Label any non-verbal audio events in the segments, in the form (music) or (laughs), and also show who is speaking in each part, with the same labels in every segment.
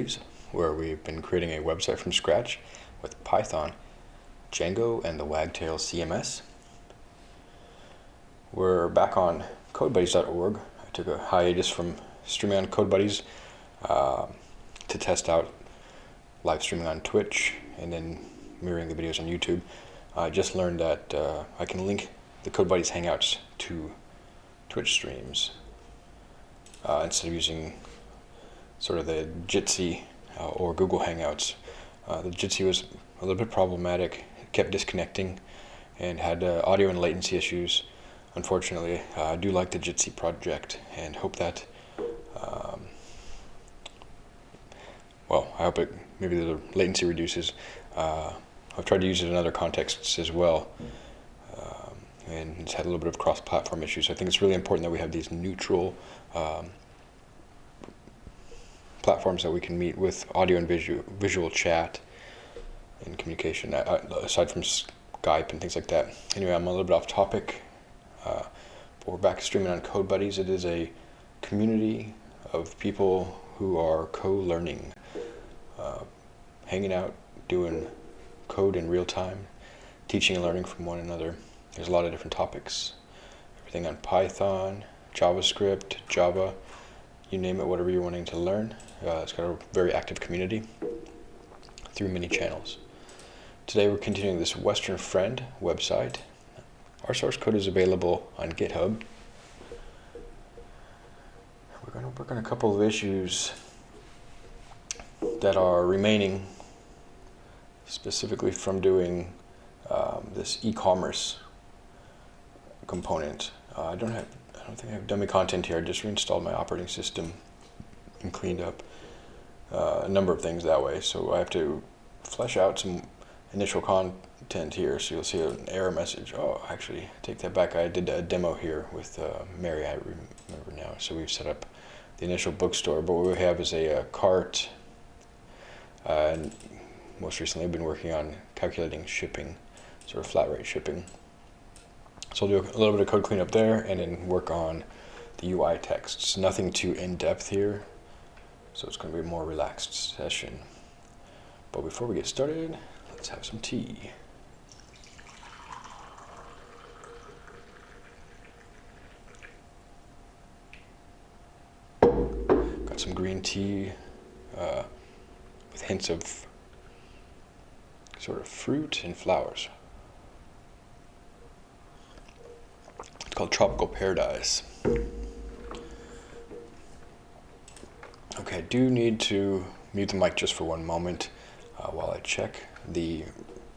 Speaker 1: series where we've been creating a website from scratch with Python, Django, and the Wagtail CMS. We're back on CodeBuddies.org. I took a hiatus from streaming on CodeBuddies uh, to test out live streaming on Twitch and then mirroring the videos on YouTube. I just learned that uh, I can link the CodeBuddies Hangouts to Twitch streams uh, instead of using sort of the Jitsi uh, or Google Hangouts. Uh, the Jitsi was a little bit problematic, it kept disconnecting, and had uh, audio and latency issues. Unfortunately, uh, I do like the Jitsi project and hope that, um, well, I hope it maybe the latency reduces. Uh, I've tried to use it in other contexts as well. Um, and it's had a little bit of cross-platform issues. I think it's really important that we have these neutral um, platforms that we can meet with audio and visual, visual chat and communication, uh, aside from Skype and things like that. Anyway, I'm a little bit off topic. Uh, but we're back streaming on Code Buddies. It is a community of people who are co-learning, uh, hanging out, doing code in real time, teaching and learning from one another. There's a lot of different topics. Everything on Python, JavaScript, Java, you name it, whatever you're wanting to learn. Uh, it's got a very active community through many channels. Today we're continuing this Western Friend website. Our source code is available on GitHub. We're going to work on a couple of issues that are remaining specifically from doing um, this e-commerce component. Uh, I don't have, I don't think I have dummy content here. I just reinstalled my operating system and cleaned up uh, a number of things that way. So I have to flesh out some initial content here. So you'll see an error message. Oh, actually, take that back. I did a demo here with uh, Mary, I remember now. So we've set up the initial bookstore, but what we have is a, a cart. Uh, and most recently I've been working on calculating shipping, sort of flat rate shipping. So I'll do a little bit of code cleanup there and then work on the UI texts. Nothing too in-depth here. So it's going to be a more relaxed session. But before we get started, let's have some tea. Got some green tea uh, with hints of sort of fruit and flowers. It's called Tropical Paradise. Do need to mute the mic just for one moment uh, while I check the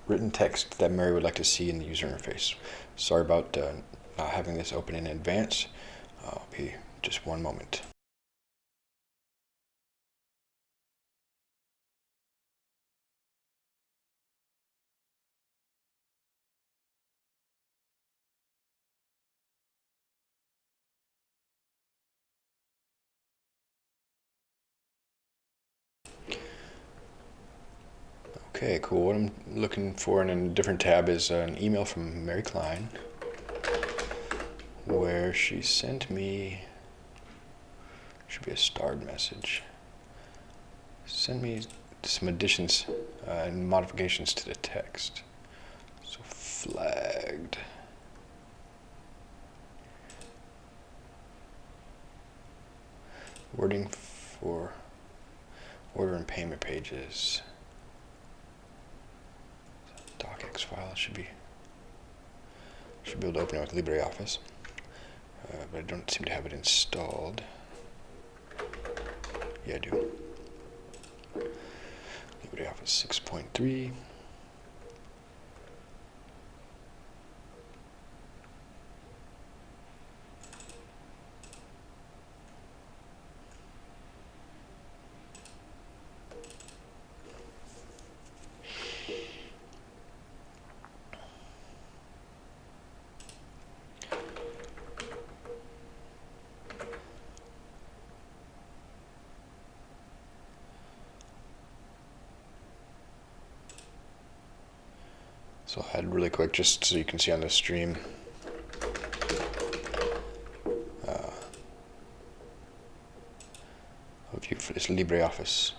Speaker 1: written text that Mary would like to see in the user interface. Sorry about uh, not having this open in advance. I'll be just one moment. Okay, cool. What I'm looking for in a different tab is an email from Mary Klein where she sent me, should be a starred message, send me some additions uh, and modifications to the text. So flagged. Wording for order and payment pages docx file. should be should be able to open it with LibreOffice, uh, but I don't seem to have it installed. Yeah, I do. LibreOffice 6.3. So I'll head really quick just so you can see on the stream. Uh, a view for this LibreOffice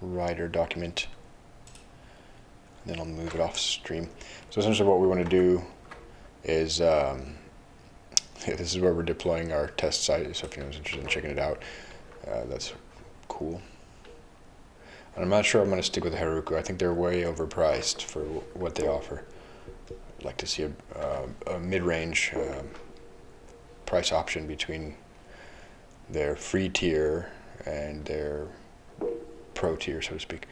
Speaker 1: writer document. And then I'll move it off stream. So essentially what we want to do is, um, (laughs) this is where we're deploying our test site. So if anyone's interested in checking it out, uh, that's cool. And I'm not sure I'm going to stick with Heroku. I think they're way overpriced for what they offer. Like to see a, uh, a mid-range uh, price option between their free tier and their pro tier, so to speak.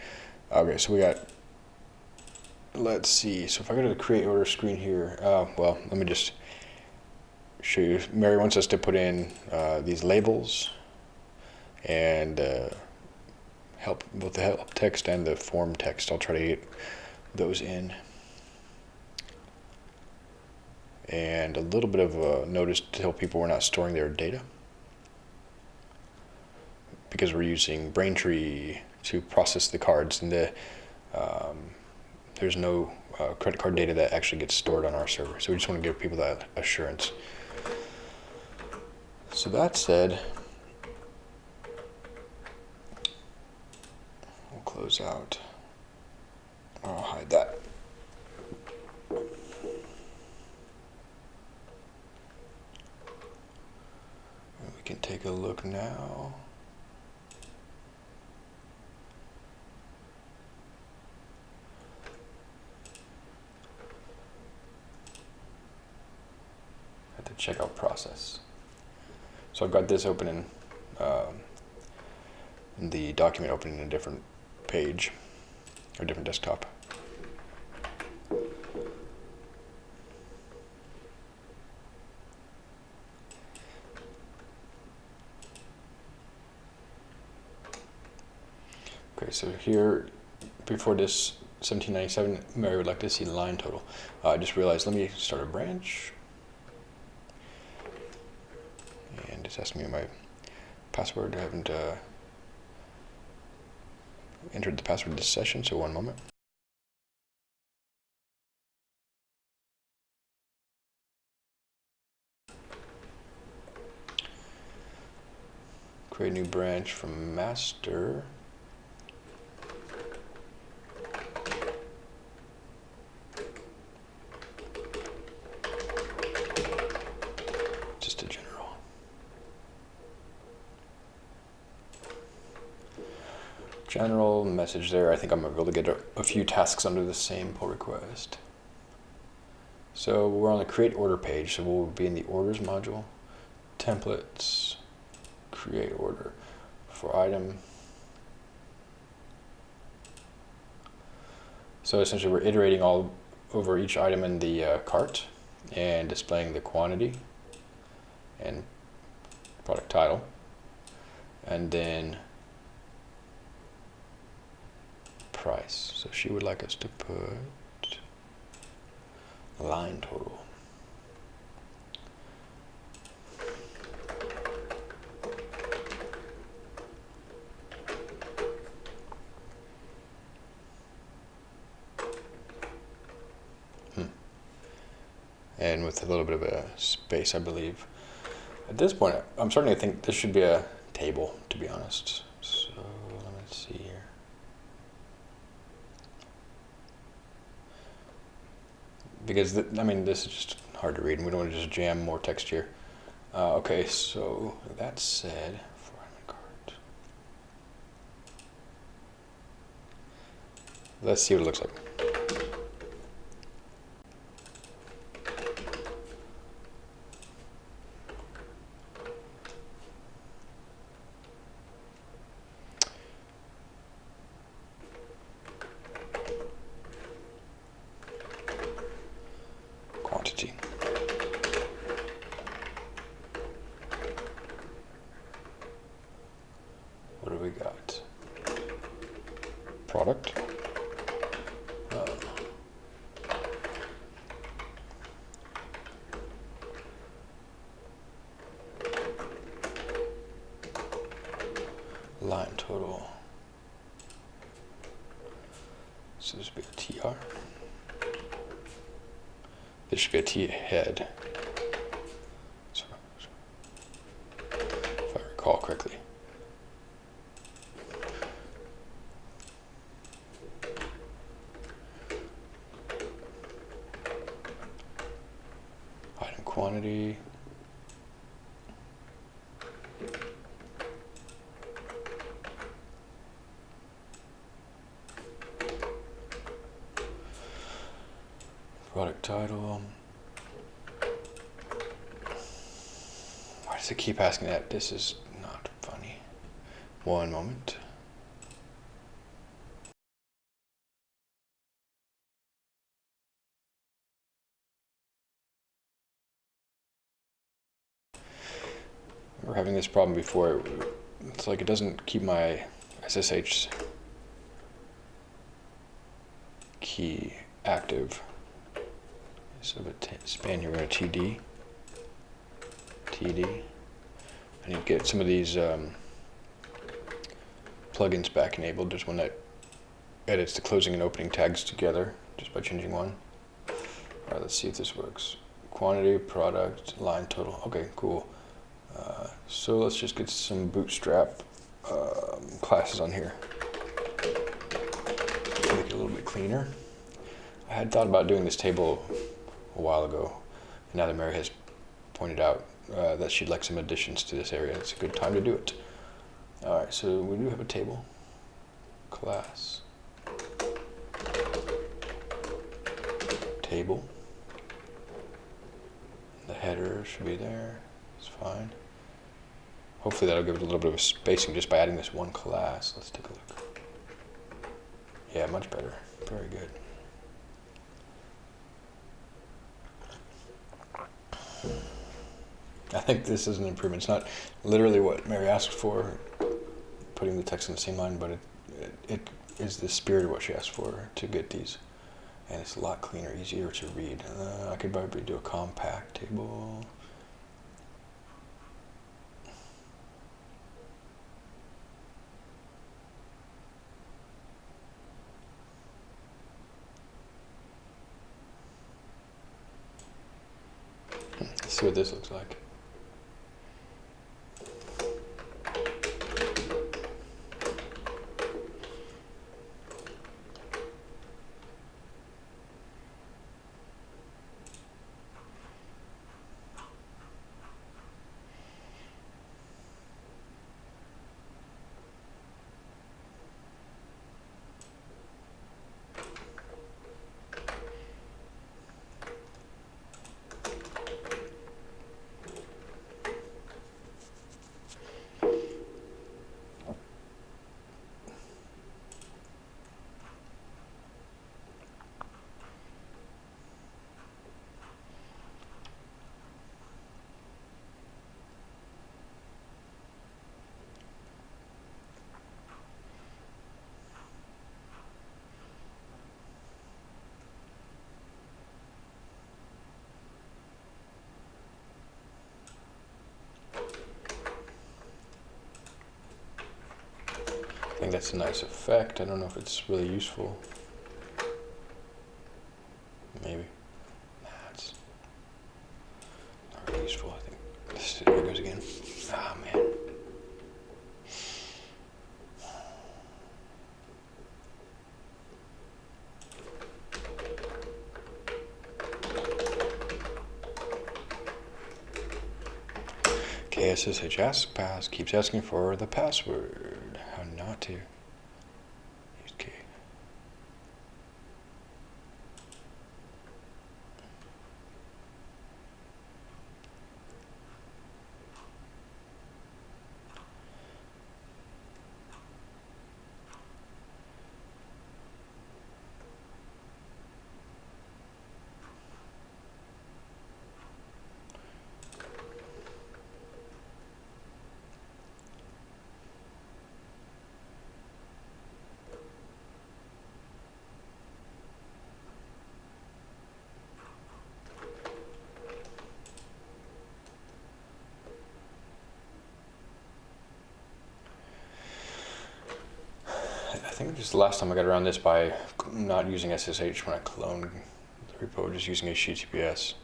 Speaker 1: Okay, so we got, let's see. So if I go to the create order screen here, uh, well, let me just show you. Mary wants us to put in uh, these labels and uh, help both the help text and the form text. I'll try to get those in. And a little bit of a notice to tell people we're not storing their data because we're using Braintree to process the cards and the um, there's no uh, credit card data that actually gets stored on our server. So we just want to give people that assurance. So that said, we'll close out. I'll hide that. Can take a look now. at the checkout process. So I've got this open in, um, in the document open in a different page or different desktop. Okay, so here, before this 1797, Mary would like to see the line total. Uh, I just realized, let me start a branch. And it's asking me my password. I haven't uh, entered the password this session, so one moment. Create a new branch from master. General message there. I think I'm able to get a, a few tasks under the same pull request. So we're on the create order page, so we'll be in the orders module, templates, create order for item. So essentially we're iterating all over each item in the uh, cart and displaying the quantity and product title. And then price. So she would like us to put line total. Hmm. And with a little bit of a space, I believe. At this point, I'm starting to think this should be a table, to be honest. So let me see here. Because, th I mean, this is just hard to read, and we don't want to just jam more text here. Uh, okay, so that said. Let's see what it looks like. quantity. What do we got? Product. Uh, line total. So this would be a TR. This should be a T head. So, if I recall correctly. quantity. Product title. Why does it keep asking that? This is not funny. One moment. We're having this problem before. It's like it doesn't keep my SSH key active. So span here, we're going to TD. TD. Need to get some of these um, plugins back enabled. There's one that edits the closing and opening tags together just by changing one. All right, let's see if this works. Quantity, product, line total. Okay, cool. Uh, so let's just get some bootstrap um, classes on here. Make it a little bit cleaner. I had thought about doing this table a while ago. And now that Mary has pointed out uh, that she'd like some additions to this area, it's a good time to do it. All right, so we do have a table. Class. Table. The header should be there. It's fine. Hopefully that'll give it a little bit of spacing just by adding this one class. Let's take a look. Yeah, much better. Very good. I think this is an improvement. It's not literally what Mary asked for, putting the text in the same line, but it, it, it is the spirit of what she asked for to get these. And it's a lot cleaner, easier to read. Uh, I could probably do a compact table. Let's see what this looks like. Think that's a nice effect. I don't know if it's really useful. Maybe. Nah, it's not really useful. I think this here goes again. Ah man. KSSH pass keeps asking for the password to. Use key. Last time I got around this by not using SSH when I cloned the repo, just using HTTPS.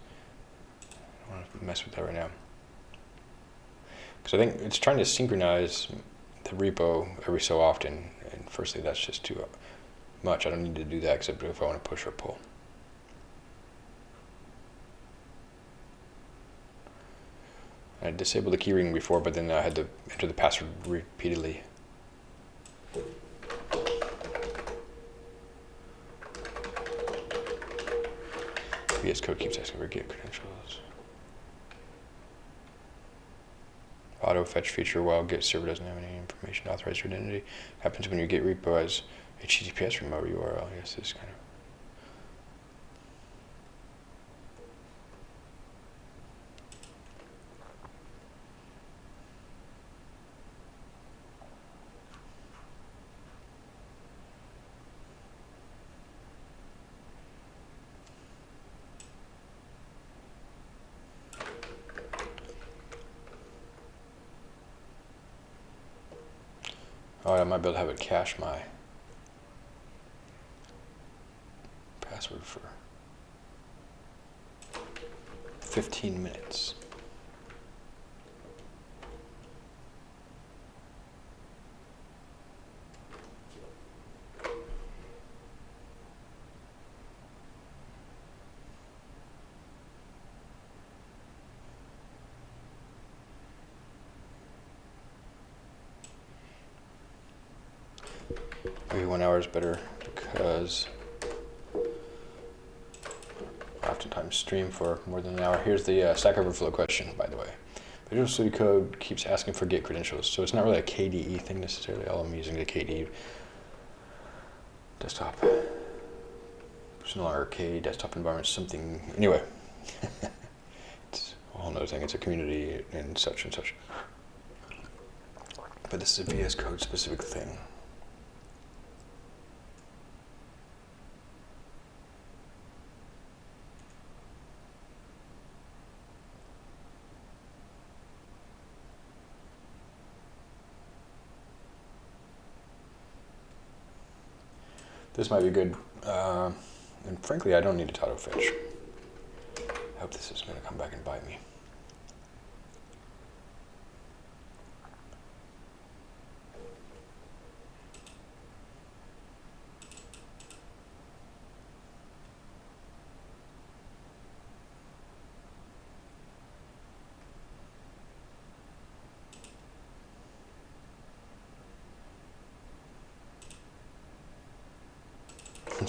Speaker 1: I don't want to mess with that right now. Because I think it's trying to synchronize the repo every so often, and firstly that's just too much. I don't need to do that except if I want to push or pull. I disabled the keyring before, but then I had to enter the password repeatedly. VS Code keeps asking for git credentials. Auto fetch feature while Git server doesn't have any information to authorize your identity. Happens when you get repo as HTTPS remote URL. Yes, this kind of. Oh, I might be able to have it cache my password for 15 minutes. Is better because oftentimes stream for more than an hour. Here's the uh, Stack Overflow question, by the way. Visual Studio Code keeps asking for Git credentials, so it's not really a KDE thing necessarily. All I'm using the KDE desktop. It's no longer K desktop environment, something. Anyway, (laughs) it's a whole thing. It's a community and such and such. But this is a VS Code specific thing. This might be good. Uh, and frankly, I don't need a auto fetch. I hope this isn't going to come back and bite me.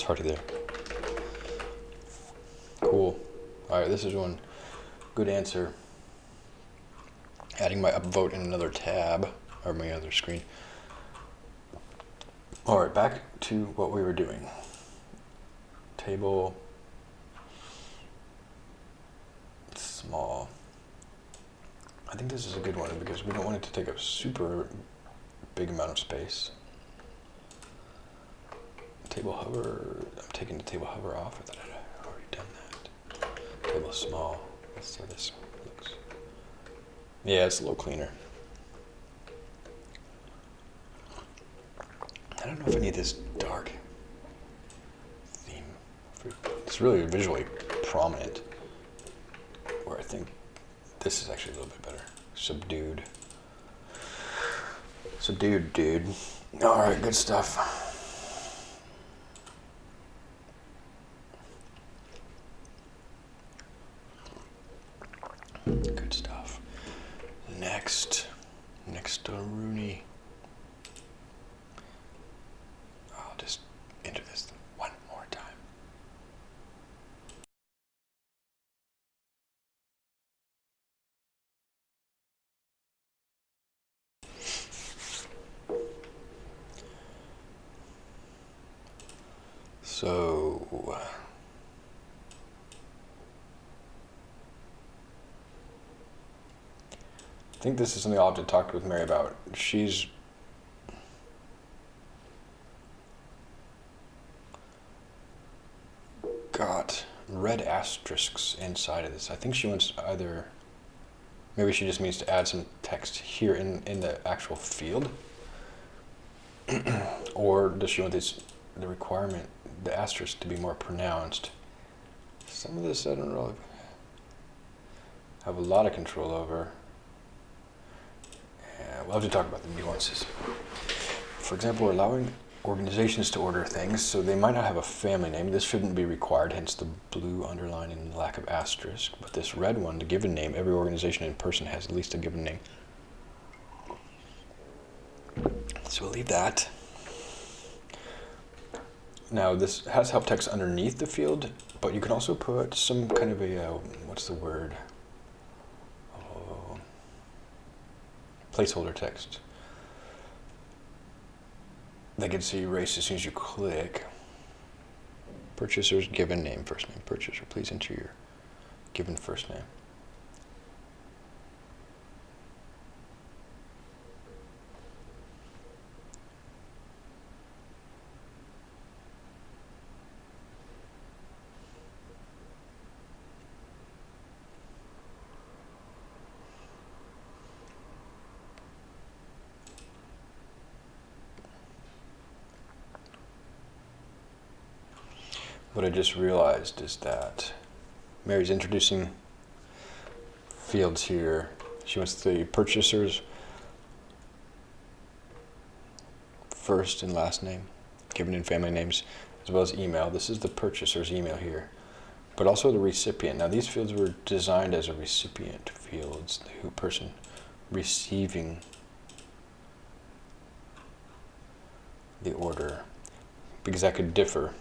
Speaker 1: Already there. Cool. All right, this is one good answer. Adding my upvote in another tab, or my other screen. All right, back to what we were doing. Table, small. I think this is a good one because we don't want it to take a super big amount of space table hover, I'm taking the table hover off. I thought I'd already done that. Table small. Let's see how this looks. Yeah, it's a little cleaner. I don't know if I need this dark theme. It's really visually prominent. Where I think this is actually a little bit better. Subdued. Subdued, dude. All right, good stuff. Good stuff. Next, next to Rooney. I'll just enter this one more time. So. I think this is something I'll have to talk with Mary about. She's got red asterisks inside of this. I think she wants either, maybe she just means to add some text here in, in the actual field. (clears throat) or does she want this, the requirement, the asterisk to be more pronounced? Some of this I don't really have a lot of control over. We'll to talk about the nuances. For example, allowing organizations to order things, so they might not have a family name. This shouldn't be required, hence the blue underline and lack of asterisk. But this red one, the given name, every organization and person has at least a given name. So we'll leave that. Now this has help text underneath the field, but you can also put some kind of a, uh, what's the word? Placeholder text. They can see erase as soon as you click. Purchaser's given name, first name. Purchaser, please enter your given first name. What I just realized is that Mary's introducing fields here. She wants the purchaser's first and last name, given in family names, as well as email. This is the purchaser's email here, but also the recipient. Now these fields were designed as a recipient fields, the who person receiving the order, because that could differ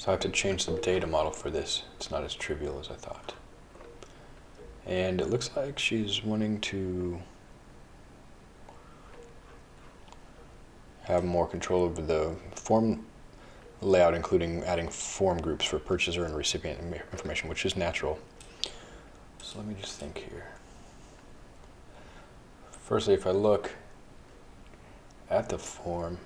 Speaker 1: so I have to change the data model for this. It's not as trivial as I thought. And it looks like she's wanting to have more control over the form layout, including adding form groups for purchaser and recipient information, which is natural. So let me just think here. Firstly, if I look at the form,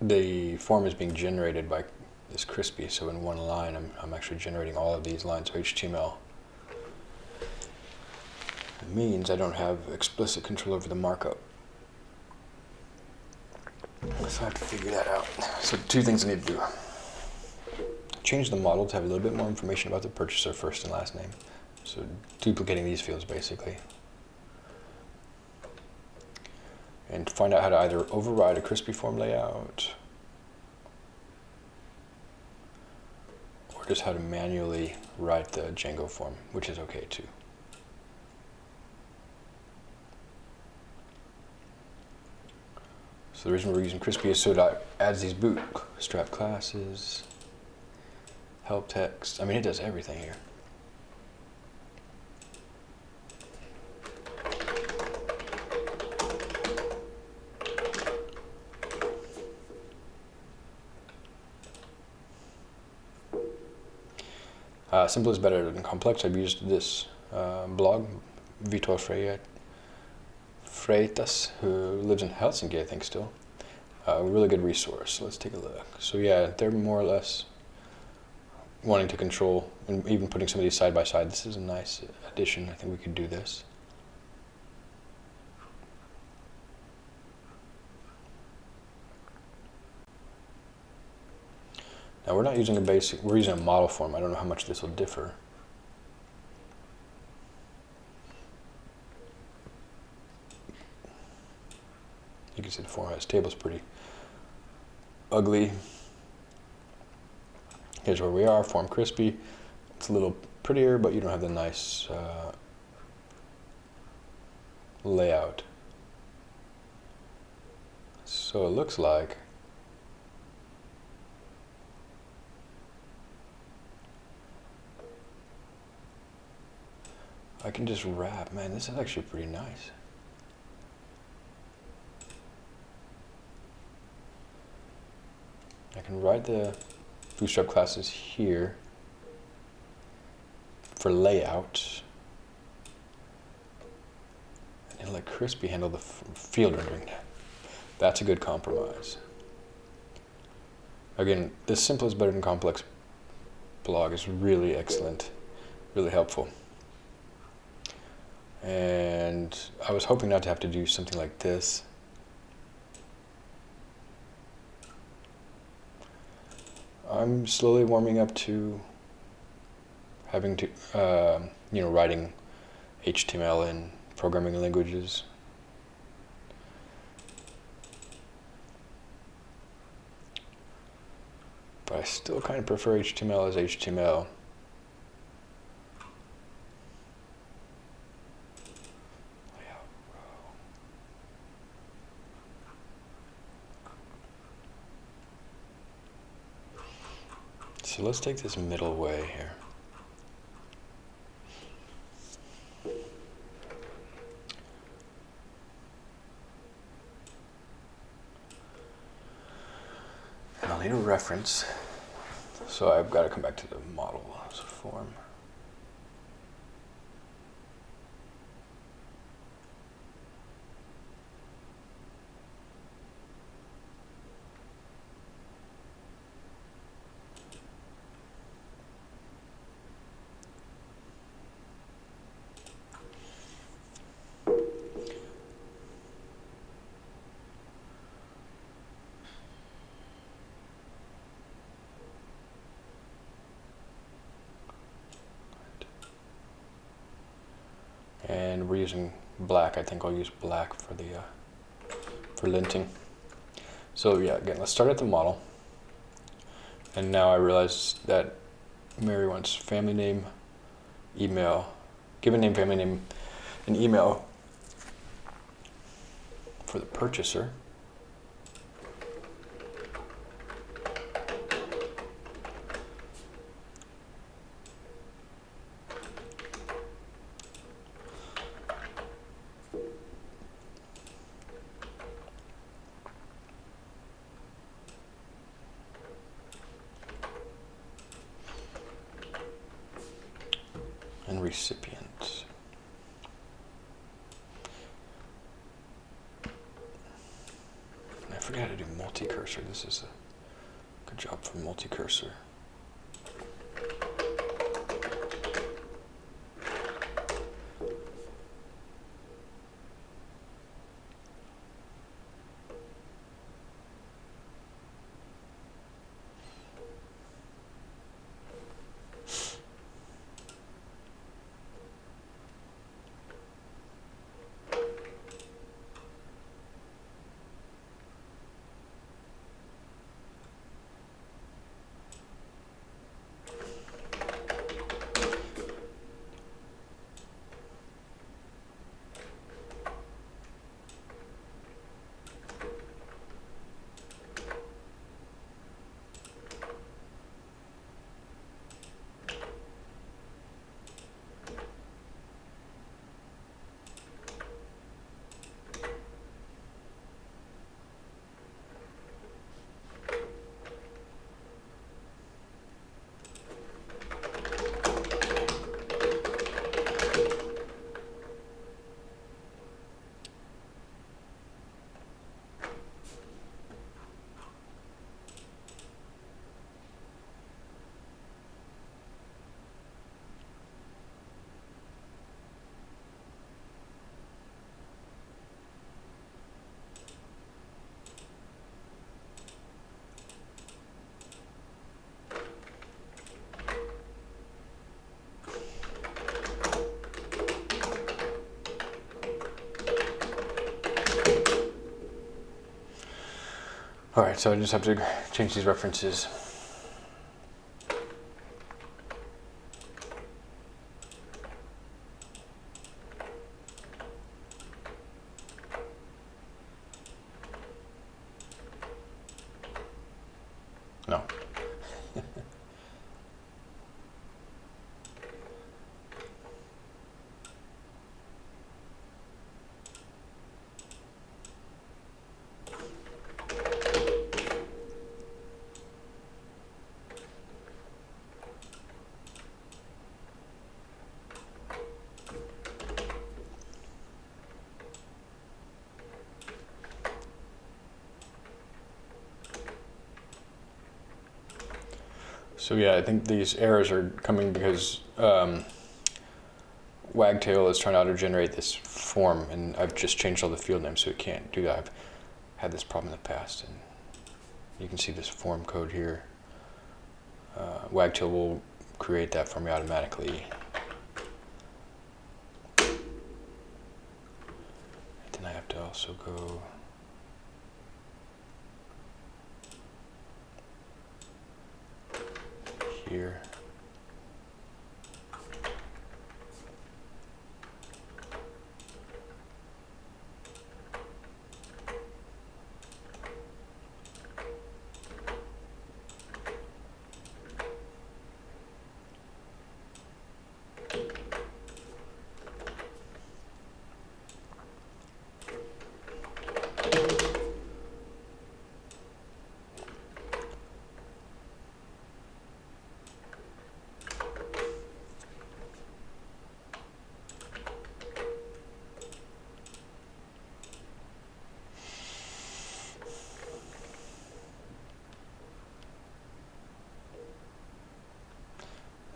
Speaker 1: the form is being generated by this Crispy, so in one line I'm, I'm actually generating all of these lines of HTML. It means I don't have explicit control over the markup. So I have to figure that out. So two things I need to do. Change the model to have a little bit more information about the purchaser first and last name. So duplicating these fields basically. And find out how to either override a crispy form layout or just how to manually write the Django form, which is okay too. So the reason we're using Crispy is so it adds these bootstrap classes, help text. I mean, it does everything here. Uh, simple is better than complex. I've used this uh, blog, Vitor Freire, Freitas, who lives in Helsinki, I think, still. Uh, a really good resource. Let's take a look. So yeah, they're more or less wanting to control, and even putting some of these side by side. This is a nice addition. I think we could do this. Now we're not using a basic, we're using a model form. I don't know how much this will differ. You can see the format table is pretty ugly. Here's where we are, form crispy. It's a little prettier, but you don't have the nice uh, layout. So it looks like I can just wrap. Man, this is actually pretty nice. I can write the bootstrap classes here for layout and let Crispy handle the field rendering. That's a good compromise. Again, this simple is better than complex blog is really excellent, really helpful. And I was hoping not to have to do something like this. I'm slowly warming up to having to, uh, you know, writing HTML in programming languages. But I still kind of prefer HTML as HTML. Let's take this middle way here. And I'll need a reference. So I've got to come back to the model form. and we're using black. I think I'll use black for the uh, for linting. So yeah, again, let's start at the model. And now I realize that Mary wants family name, email, given name, family name, and email for the purchaser. All right, so I just have to change these references. No. So yeah, I think these errors are coming because um, Wagtail is trying to auto-generate this form, and I've just changed all the field names so it can't do that. I've had this problem in the past, and you can see this form code here. Uh, Wagtail will create that for me automatically. And then I have to also go here.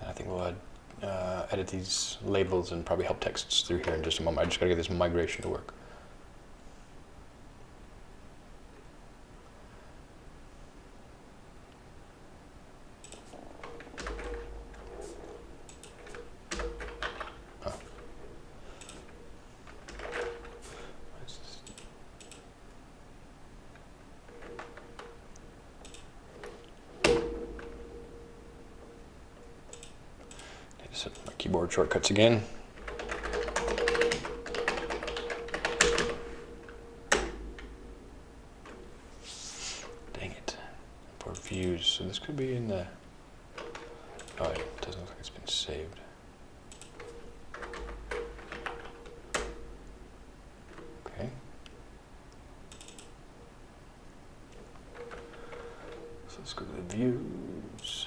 Speaker 1: I think we'll add, uh, edit these labels and probably help texts through here in just a moment. I just gotta get this migration to work. Oh. What's this? Need to set my keyboard shortcuts again. Dang it. Import views. So this could be in the. Oh, it doesn't look like it's been saved. Okay. So let's go to the views.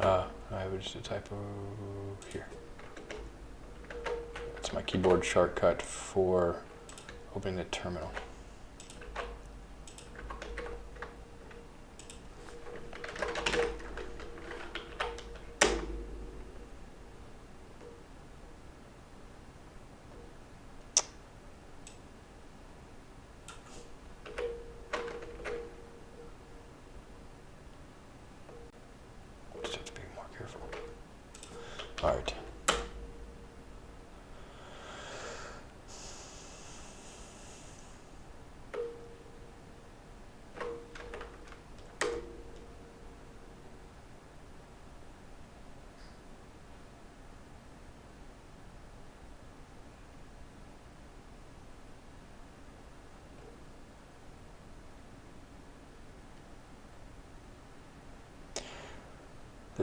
Speaker 1: Uh, Just a typo here. That's my keyboard shortcut for opening the terminal. Just have to be more careful. All right.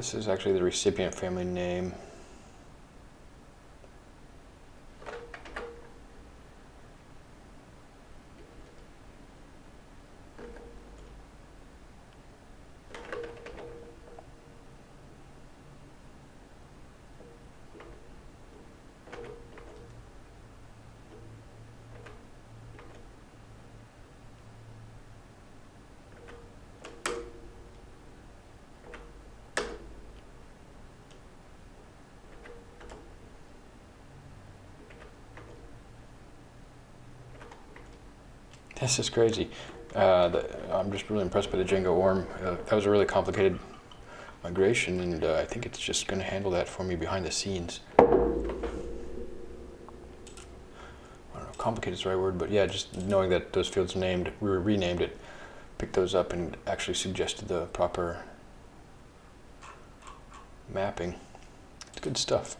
Speaker 1: This is actually the recipient family name. This is crazy. Uh, the, I'm just really impressed by the Django ORM. Uh, that was a really complicated migration, and uh, I think it's just going to handle that for me behind the scenes. I don't know, complicated is the right word, but yeah, just knowing that those fields named, we renamed it, picked those up and actually suggested the proper mapping. It's good stuff.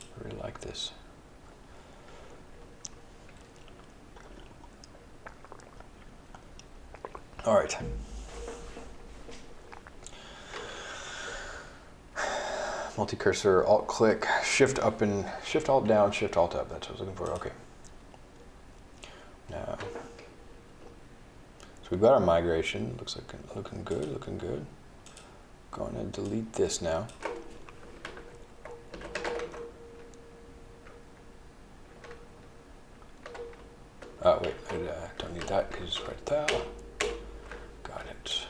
Speaker 1: I really like this. All right. Multi-cursor, alt-click, shift up and shift alt down, shift alt up. That's what I was looking for. Okay. Now, so we've got our migration. Looks like looking good, looking good. Going to delete this now. Oh wait, I uh, don't need that because it's right there. Got it.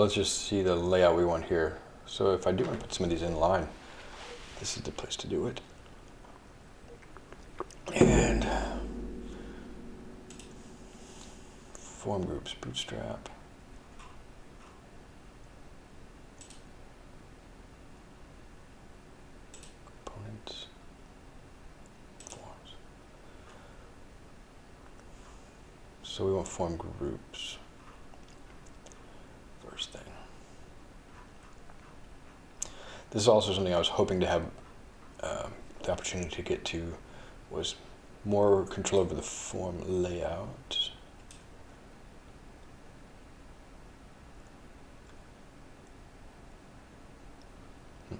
Speaker 1: Let's just see the layout we want here. So if I do want to put some of these in line, this is the place to do it. And form groups, bootstrap. Components, forms. So we want form groups first thing. This is also something I was hoping to have um, the opportunity to get to was more control over the form layout. Hmm.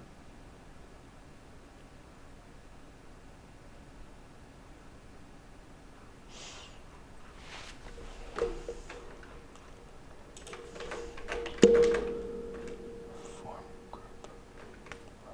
Speaker 1: Form group. row.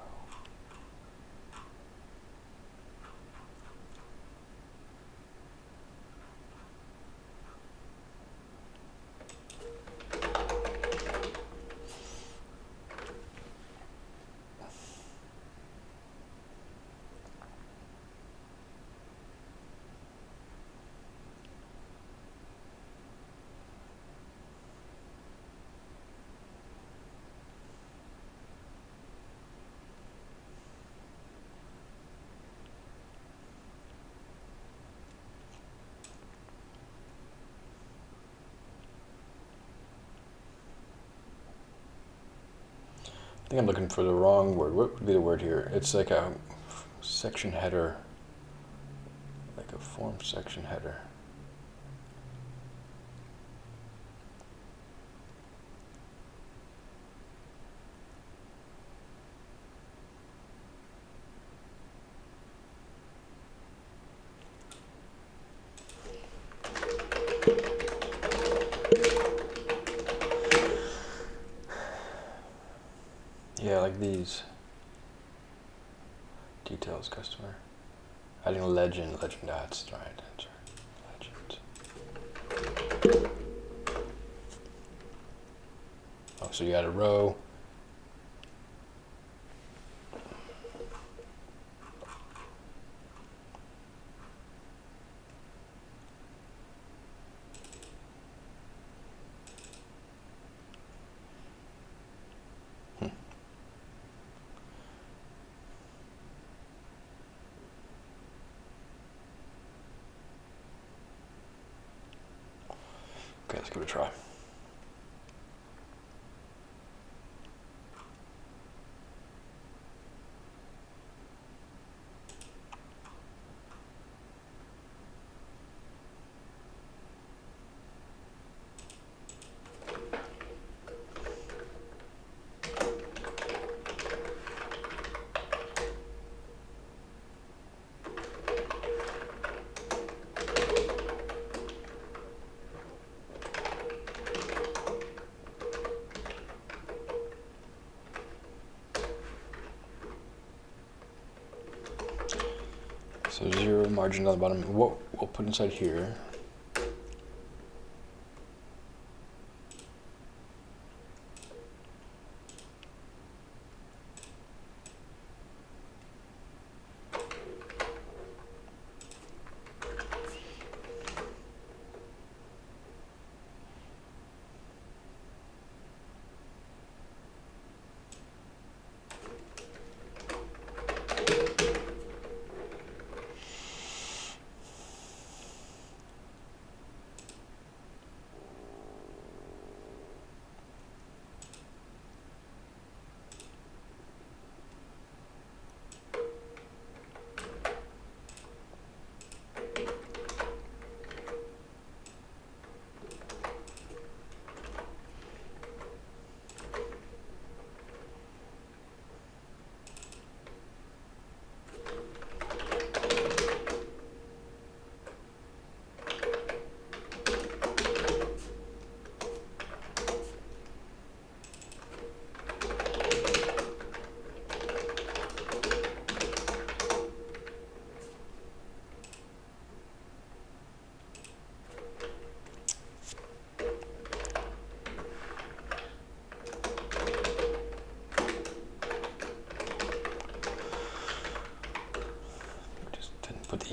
Speaker 1: I think I'm looking for the wrong word. What would be the word here? It's like a section header, like a form section header. Yeah, like these. Details customer. Adding a legend, legend, that's right, that's right. Legend. Oh, so you got a row. Try. Margin on the bottom. What we'll put inside here.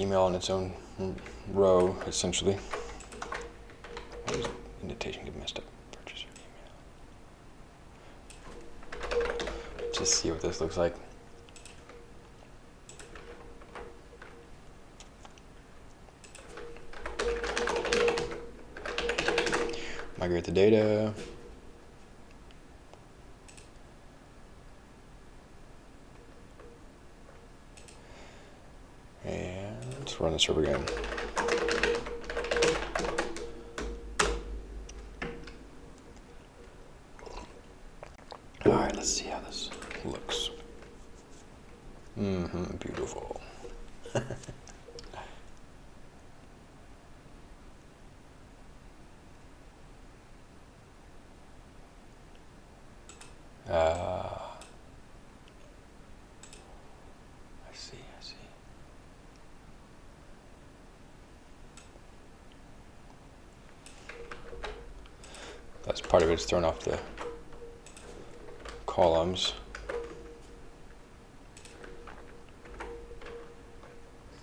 Speaker 1: Email in its own row, essentially. Why does indentation get messed up? Purchaser email. Just see what this looks like. Migrate the data. And server again. All right, let's see how this looks. Mm-hmm, beautiful. uh, I see, I see. That's part of it's thrown off the columns.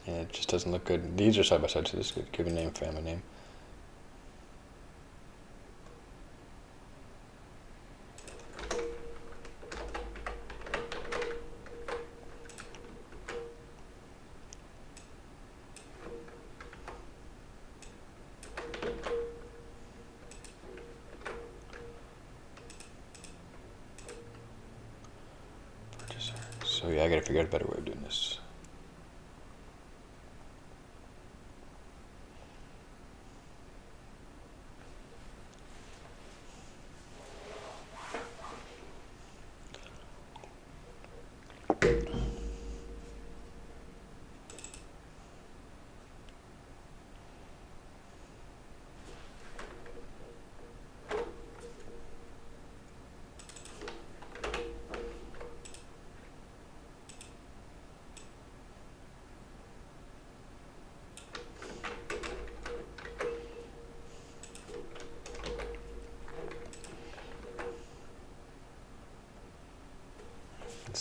Speaker 1: And it just doesn't look good. These are side by side, so this could give a name, family name. Purchaser. So yeah, I gotta figure out a better way of doing this.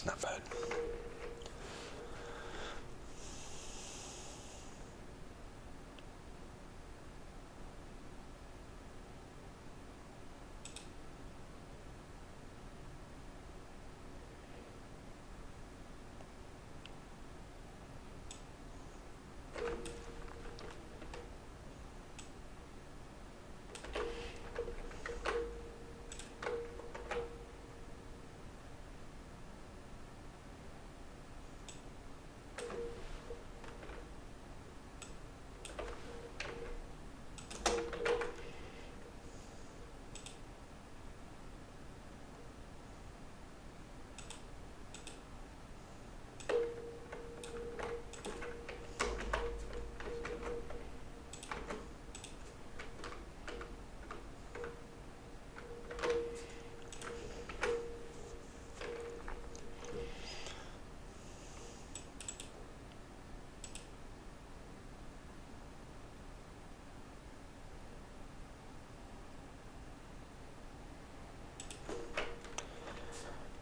Speaker 1: It's not bad.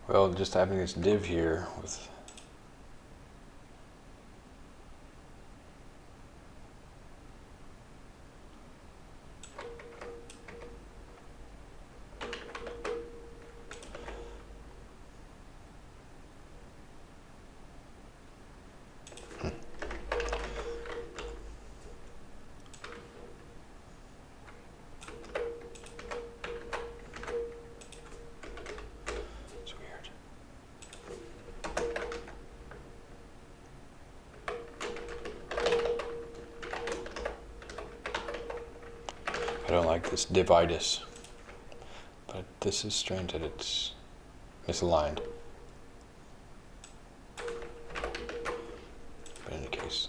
Speaker 1: Well, just having this div here with It's weird. I like dividus, but this is strange that it's misaligned. But in any case,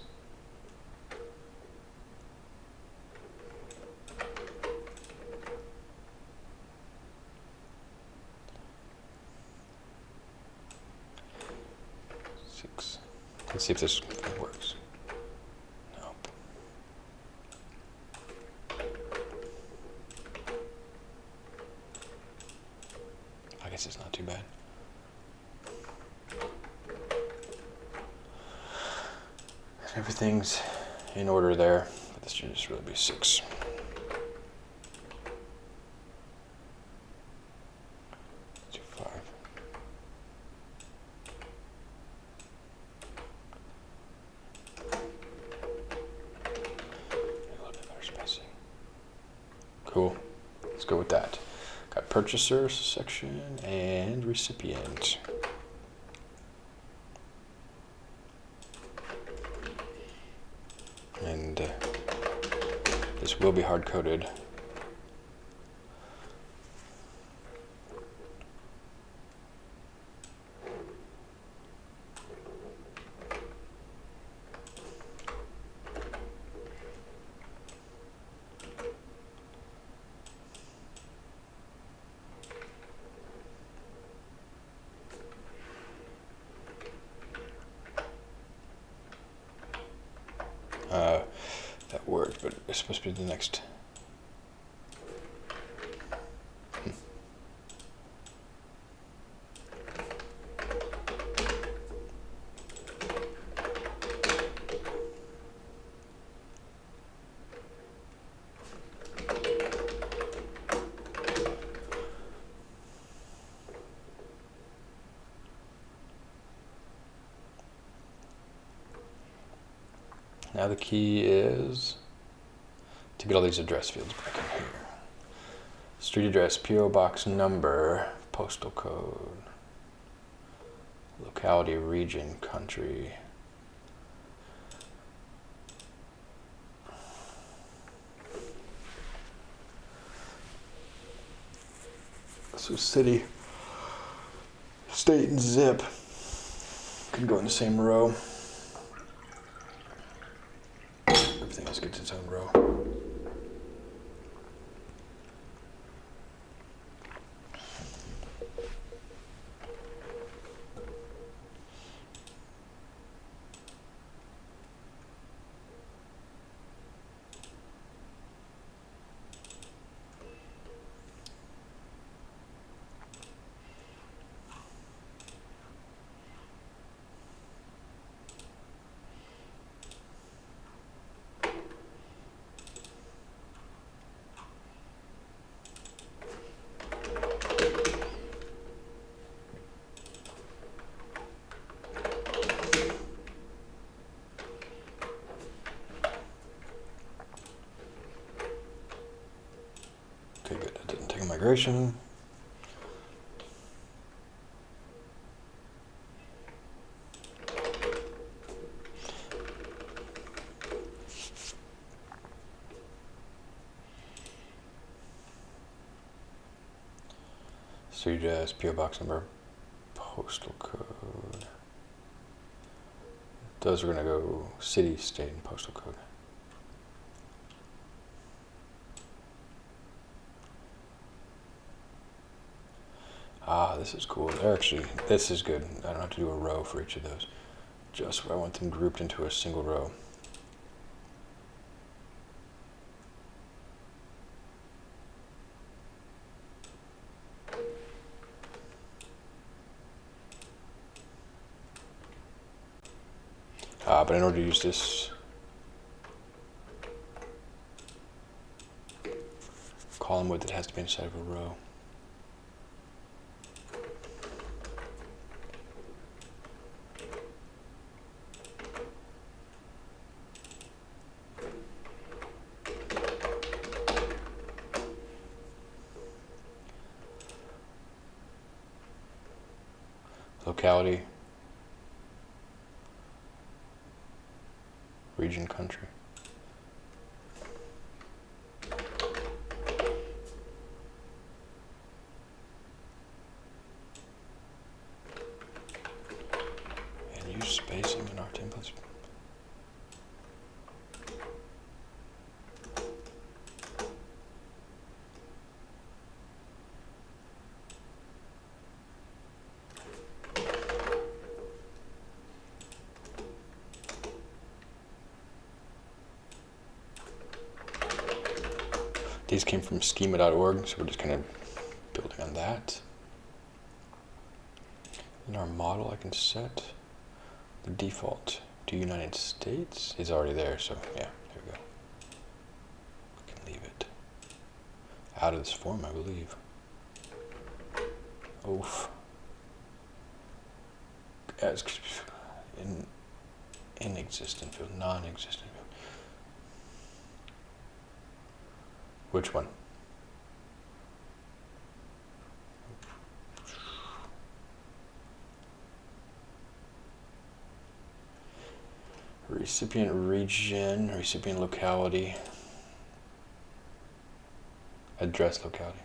Speaker 1: six. Let's see if this works. Nope. I guess it's not too bad. everything's in order there. This should just really be six. Two, five. A little bit better spacing. Cool. Let's go with that. Got purchaser section and recipient. And uh, will be hard coded. Uh, that worked, but it's supposed to be the next. Now the key is get all these address fields back in here. Street address, PO box number, postal code, locality, region, country. So city, state, and zip can go in the same row. Everything else gets its own row. Okay, good. That didn't take a migration. PO box number, postal code. Those are gonna go city, state, and postal code. Ah, this is cool. Actually, this is good. I don't have to do a row for each of those. Just where I want them grouped into a single row. Uh, but in order to use this column width, it has to be inside of a row. Locality, region, country. And use spacing in our templates. These came from schema.org, so we're just kind of building on that. In our model, I can set the default to United States is already there, so yeah, there we go. We can leave it out of this form, I believe. Oof. As in inexistent field, non-existent field. Which one? Recipient region, recipient locality, address locality.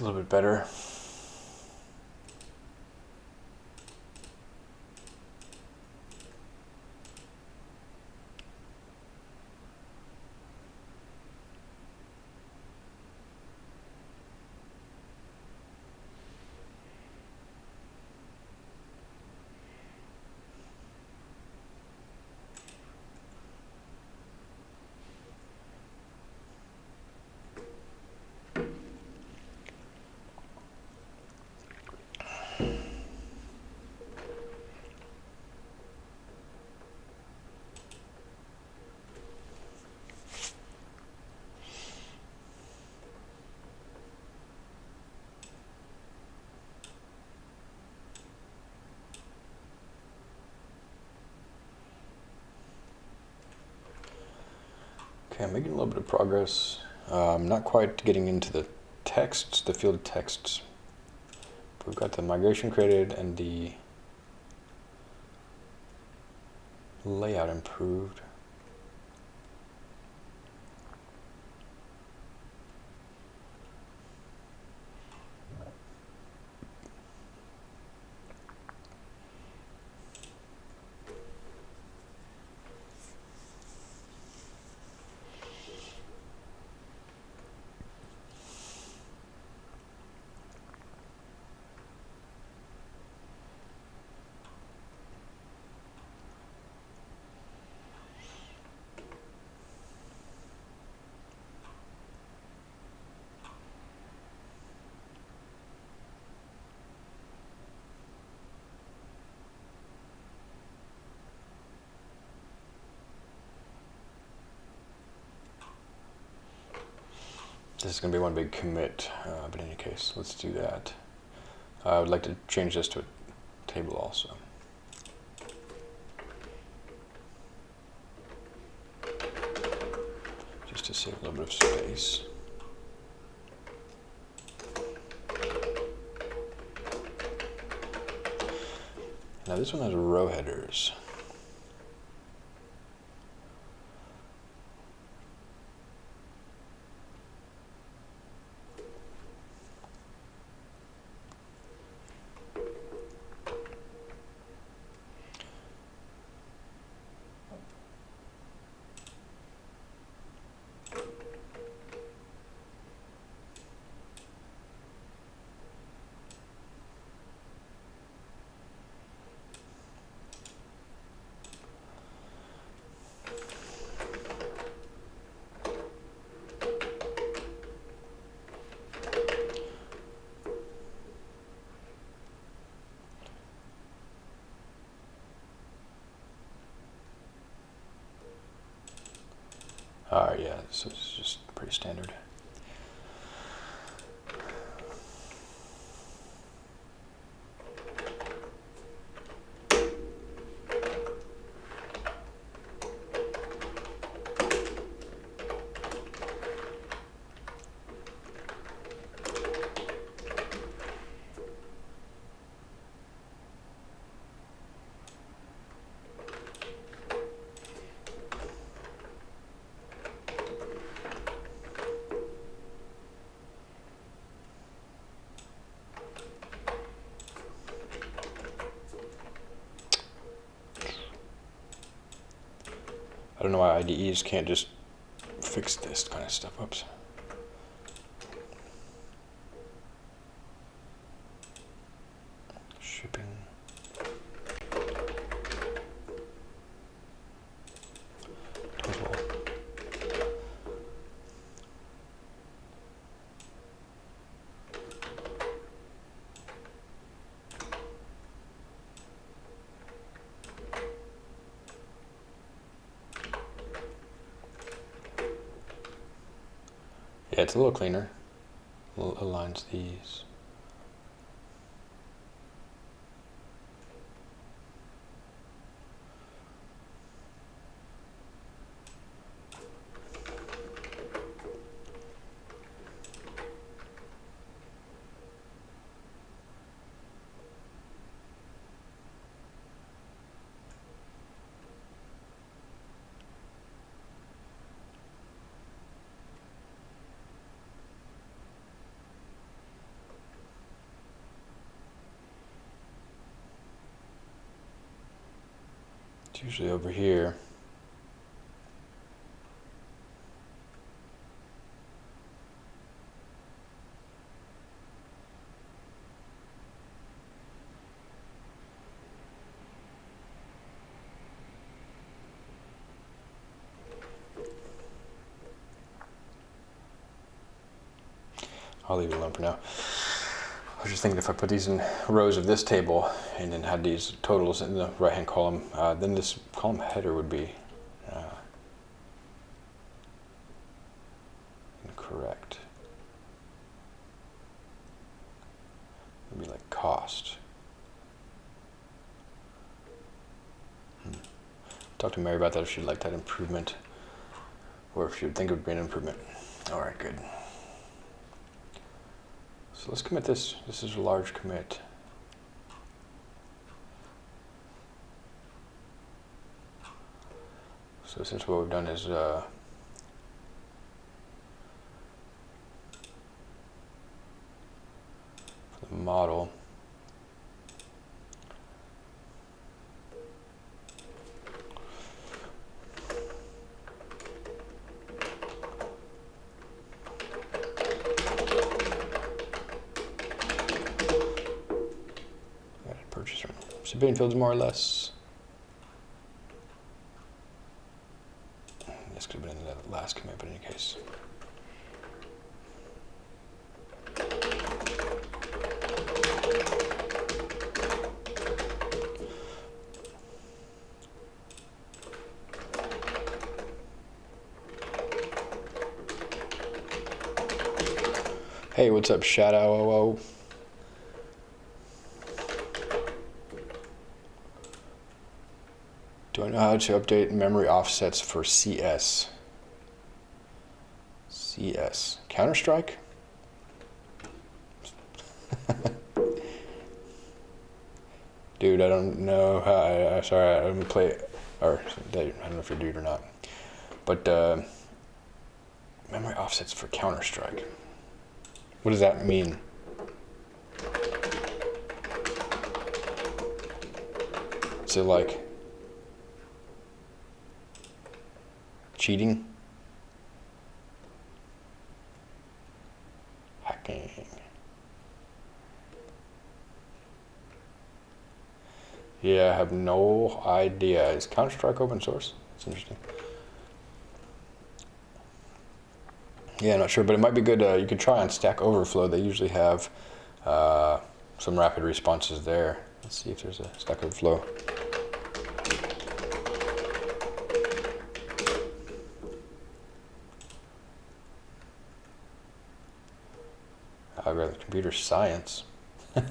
Speaker 1: A little bit better. Okay, I'm making a little bit of progress. I'm not quite getting into the texts, the field texts. We've got the migration created and the layout improved. This is going to be one big commit, uh, but in any case, let's do that. I would like to change this to a table also. Just to save a little bit of space. Now this one has row headers. So it's just pretty standard. I don't know why IDEs can't just fix this kind of stuff. Oops. Shipping. Total. Yeah, it's a little cleaner. Al- Aligns these. It's usually over here. I'll leave it alone for now. I was just thinking if I put these in rows of this table and then had these totals in the right hand column, uh, then this column header would be uh, incorrect. It would be like cost. Hmm. Talk to Mary about that if she'd like that improvement or if she would think it would be an improvement. All right, good. So let's commit this. This is a large commit. So since what we've done is uh, the model, Civilian fields more or less. This could have been in the last commit, but in any case. Hey, what's up, Shadow? How to update memory offsets for CS? CS. Counter Strike? (laughs) Dude, I don't know how. I, I, sorry, I don't play. Or, I don't know if you're dude or not. But, uh, memory offsets for Counter Strike. What does that mean? Is it like cheating? Hacking. Yeah, I have no idea. Is Counter Strike open source? That's interesting. Yeah, not sure, but it might be good. Uh, you could try on Stack Overflow. They usually have uh, some rapid responses there. Let's see if there's a Stack Overflow. Algorithm computer science. (laughs)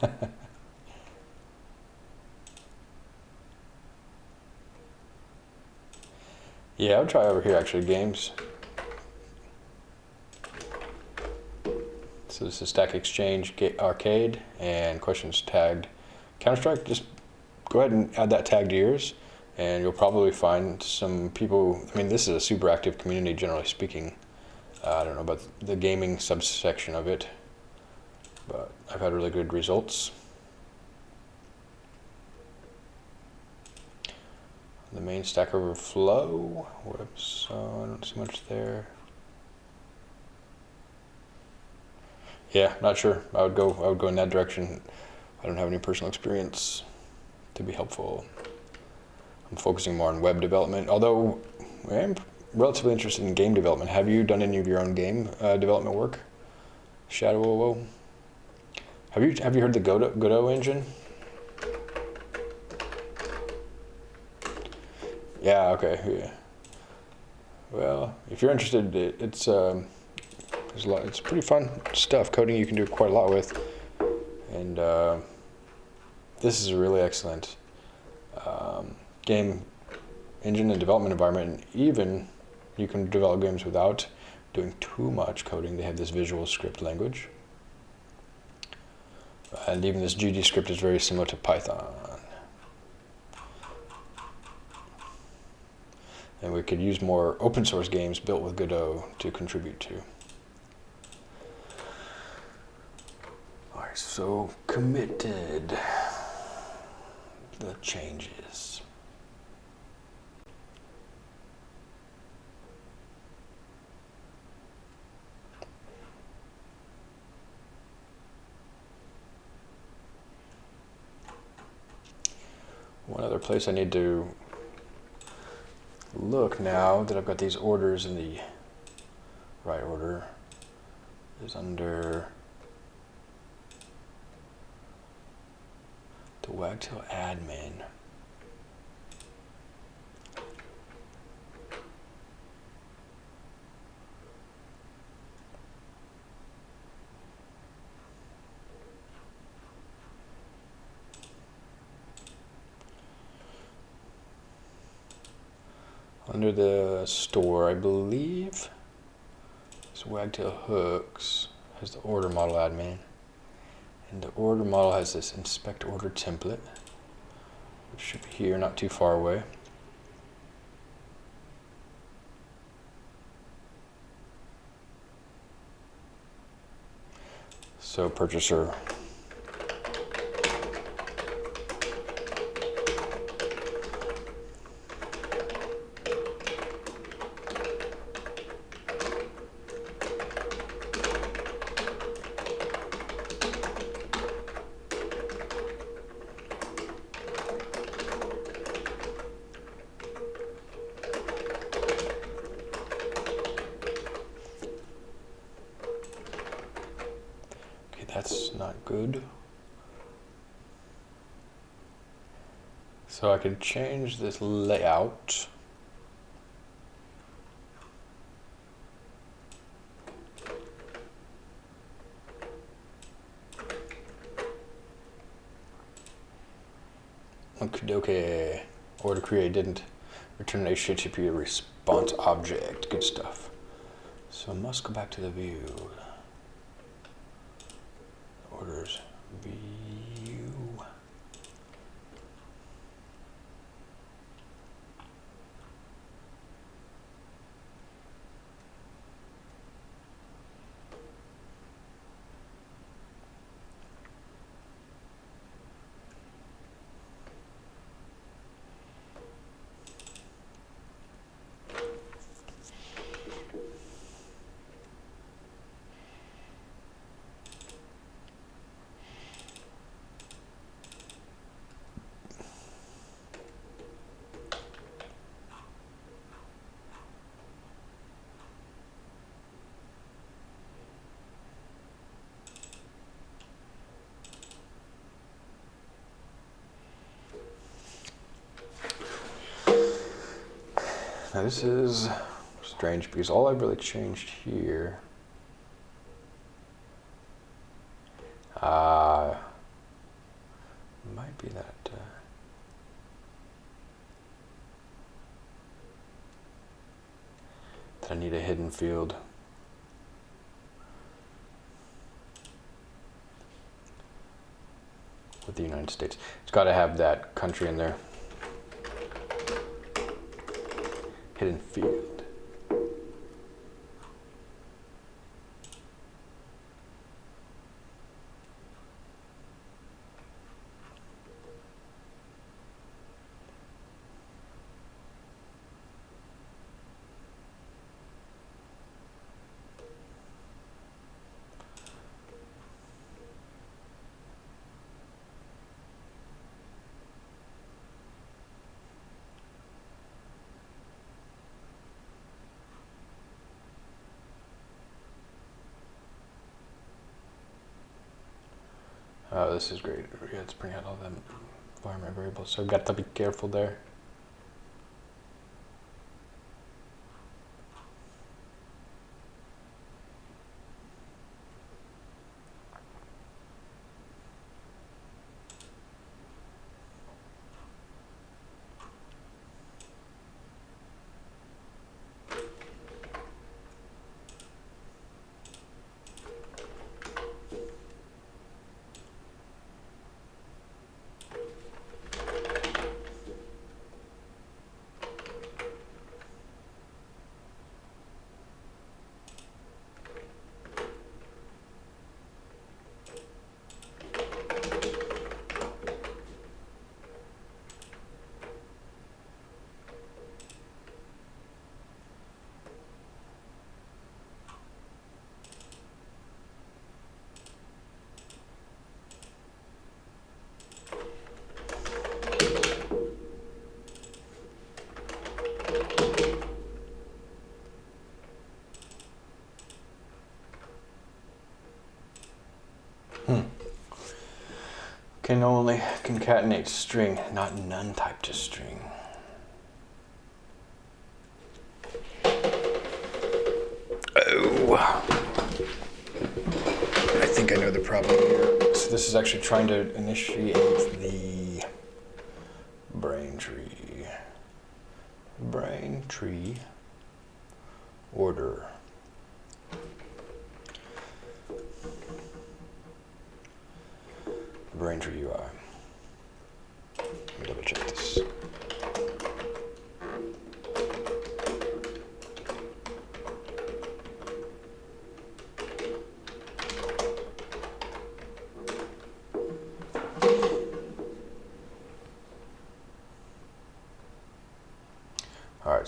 Speaker 1: yeah, I'll try over here actually, games. So this is Stack Exchange Arqade and questions tagged Counter-Strike. Just go ahead and add that tag to yours and you'll probably find some people, I mean, this is a super active community generally speaking. Uh, I don't know about the gaming subsection of it, I've had really good results. The main Stack Overflow, whoops, uh, I don't see much there. Yeah, not sure. I would go. I would go in that direction. I don't have any personal experience to be helpful. I'm focusing more on web development, although I am relatively interested in game development. Have you done any of your own game uh, development work? Shadow. Have you have you heard the Godot, Godot engine? Yeah. Okay. Yeah. Well, if you're interested, it, it's. Um, there's a lot. It's pretty fun stuff. Coding you can do quite a lot with, and uh, this is a really excellent um, game engine and development environment. And even you can develop games without doing too much coding. They have this visual script language, and even this GD script is very similar to Python. And we could use more open source games built with Godot to contribute to. Alright, so committed the changes. One other place I need to look now that I've got these orders in the right order is under the Wagtail admin. Under the store, I believe, this Wagtail Hooks has the order model admin. And the order model has this inspect order template, which should be here, not too far away. So purchaser can change this layout. Okay. Order create didn't return a HTTP response object. Good stuff. So I must go back to the view orders view. Now this is strange because all I've really changed here Uh, might be that. Uh, that I need a hidden field. With the United States. It's got to have that country in there. Hidden field. Oh, this is great. Yeah, it's bringing out all the environment variables. So I've got to be careful there. Can only concatenate string, not none type to string. Oh. I think I know the problem here. So this is actually trying to initiate the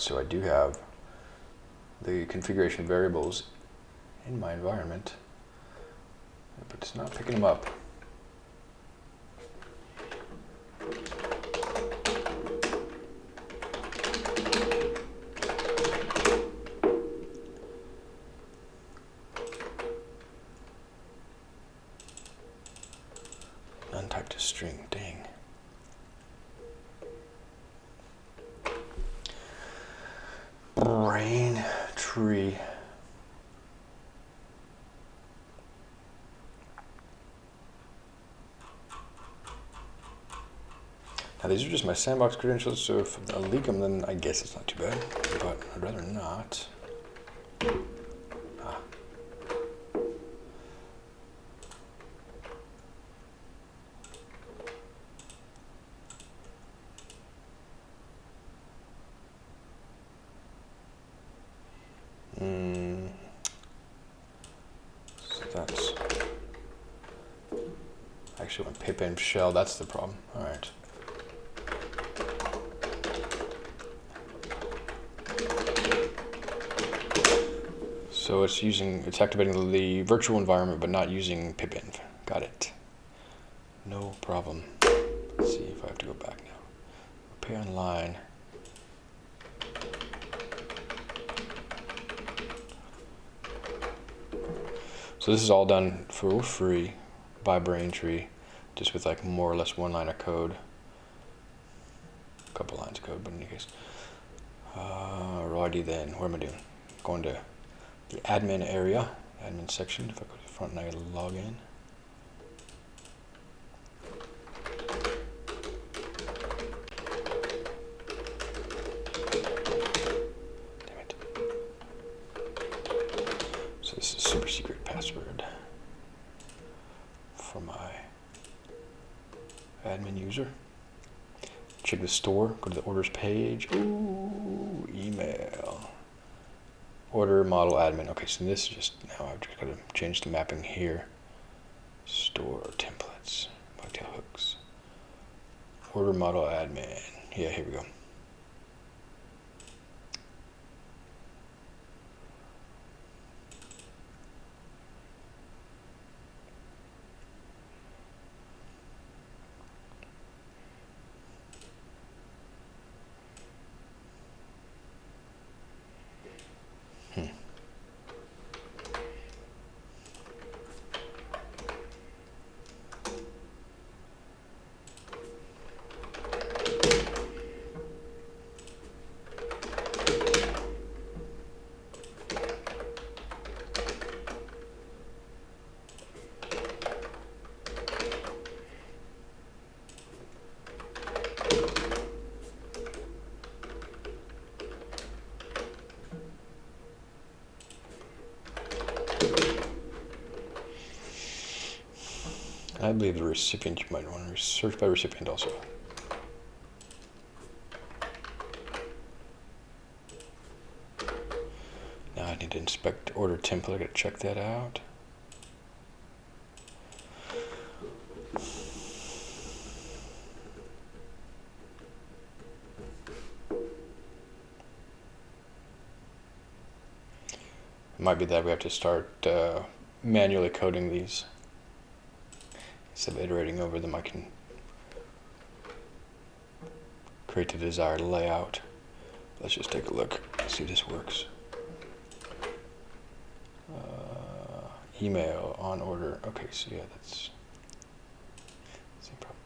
Speaker 1: so I do have the configuration variables in my environment, but it's not picking them up. My sandbox credentials, so if I leak them, then I guess it's not too bad, but I'd rather not. Ah. Mm. So that's actually when pipenv shell, that's the problem. All right. So it's using, it's activating the virtual environment, but not using pipenv. Got it. No problem. Let's see if I have to go back now. Pay online. So this is all done for free by Braintree, just with like more or less one line of code. A couple lines of code, but in any case. Uh, then, what am I doing? Going to the admin area, admin section. If I go to the front and I log in. Damn it. So this is super secret password for my admin user. Check the store, go to the orders page. Ooh. Order model admin. Okay, so this is just now I've just got to change the mapping here. Store templates, wagtail hooks. Order model admin. Yeah, here we go. I believe the recipient, you might want to search by recipient also. Now I need to inspect order template, I gotta check that out. Might be that we have to start uh, manually coding these instead of iterating over them, I can create the desired layout. Let's just take a look, see if this works. Uh, email on order. Okay, so yeah, that's same problem.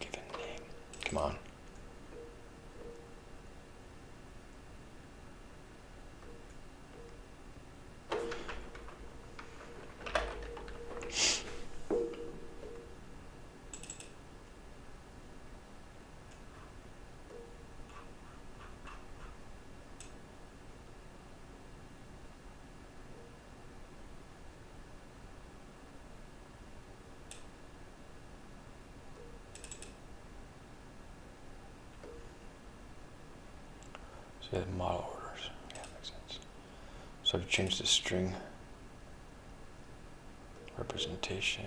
Speaker 1: Give it a name. Come on. So yeah, model orders. Yeah, makes sense. So I've changed the string representation.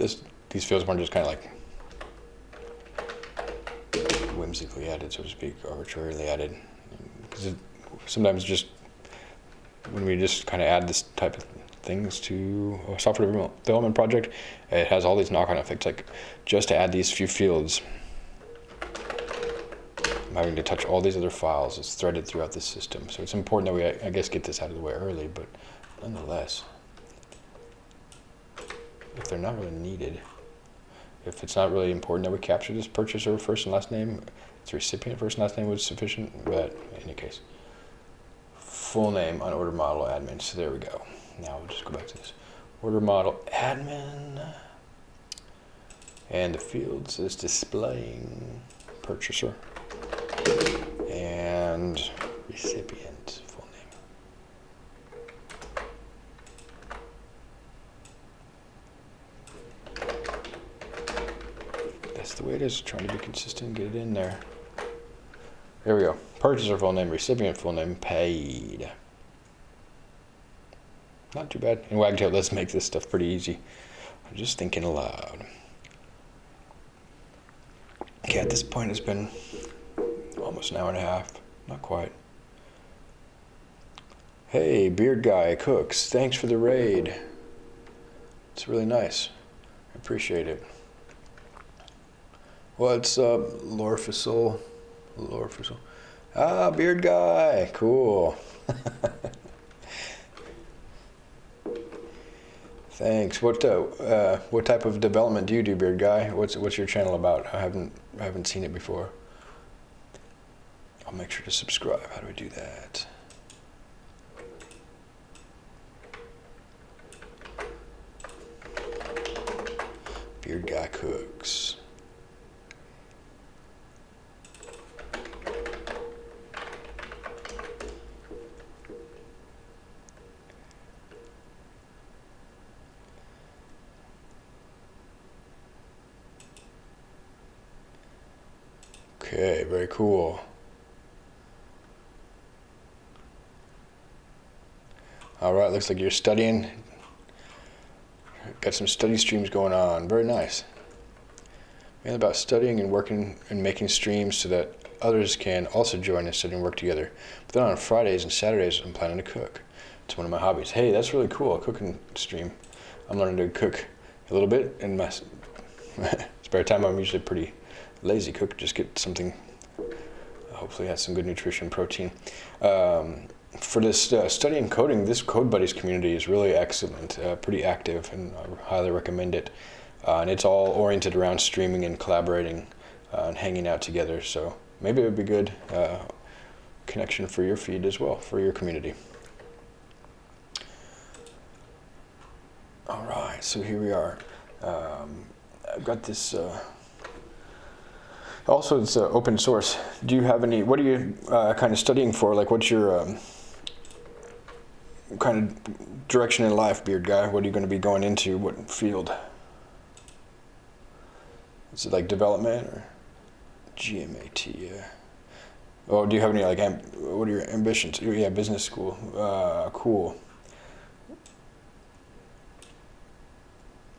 Speaker 1: This these fields weren't just kind of like whimsically added, so to speak, arbitrarily added. Because sometimes just when we just kind of add this type of things to a software development project, it has all these knock-on effects. Like just to add these few fields, I'm having to touch all these other files. It's threaded throughout the system, so it's important that we, I guess, get this out of the way early. But nonetheless they're not really needed. If it's not really important that we capture this purchaser first and last name, its recipient first and last name was sufficient, but in any case. Full name on order model admin, so there we go. Now we'll just go back to this. Order model admin. And the fields is displaying purchaser and recipient. That's the way it is. Trying to be consistent, get it in there. There we go. Purchaser full name, recipient full name, paid. Not too bad. In Wagtail, let's make this stuff pretty easy. I'm just thinking aloud. Okay, at this point, it's been almost an hour and a half. Not quite. Hey, Beard Guy Cooks, thanks for the raid. It's really nice. I appreciate it. What's up, Lorfisol? Lorfisol. Ah, Beard Guy, cool. (laughs) Thanks. What uh, uh, what type of development do you do, Beard Guy? What's what's your channel about? I haven't I haven't seen it before. I'll make sure to subscribe. How do I do that? Beard Guy Cooks. Okay, very cool. All right, looks like you're studying. Got some study streams going on. Very nice. Mainly about studying and working and making streams so that others can also join and study and work together. But then on Fridays and Saturdays, I'm planning to cook. It's one of my hobbies. Hey, that's really cool, a cooking stream. I'm learning to cook a little bit in my (laughs) spare time. I'm usually pretty lazy cook, just get something, hopefully has some good nutrition, protein. Um, for this uh, studying coding, this Code Buddies community is really excellent, uh, pretty active, and I highly recommend it. Uh, and it's all oriented around streaming and collaborating uh, and hanging out together. So maybe it would be good uh, connection for your feed as well, for your community. All right, so here we are. Um, I've got this uh, also, it's uh, open source. Do you have any, what are you uh, kind of studying for? Like, what's your um, kind of direction in life, Beard Guy? What are you going to be going into? What field? Is it like development or GMAT? Yeah. Oh, do you have any, like, what are your ambitions? Oh, yeah, business school. Uh, cool.